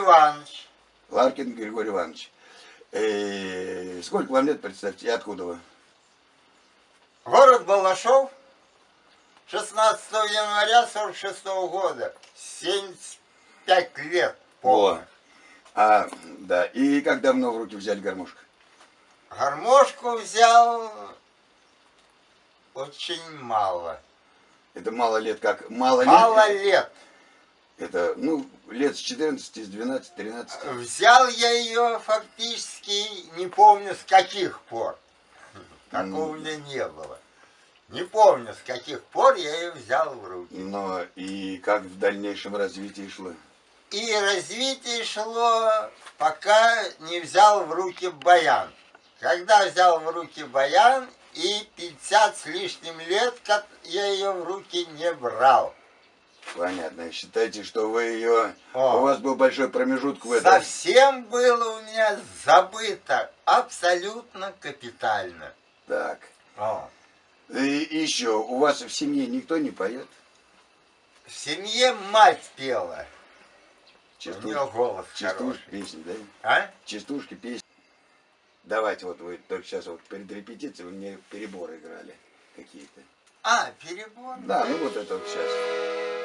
Иванович. Ларкин Григорий Иванович. Э, сколько вам лет, представьте, и откуда вы? Город Балашов, 16 января 46 -го года, 75 лет полных. А, да, и как давно в руки взяли гармошку? Гармошку взял очень мало. Это мало лет как? Мало, мало лет? Мало лет. Это, ну, лет с 14, с 12, 13. Взял я ее фактически, не помню с каких пор. Такого у меня не было. Не помню, с каких пор я ее взял в руки. Но и как в дальнейшем развитии шло? И развитие шло, пока не взял в руки баян. Когда взял в руки баян, и 50 с лишним лет, как я ее в руки не брал. Понятно. Считайте, что вы ее... О. У вас был большой промежуток в этом. Совсем было у меня забыто, абсолютно капитально. Так. О. И еще, у вас в семье никто не поет? В семье мать пела. У Частушки, нее голос частушки, хороший. песни, да? А? Частушки, песни. Давайте вот вы только сейчас вот перед репетицией вы мне переборы играли какие-то. А, перебор. Да, ну вот это вот сейчас.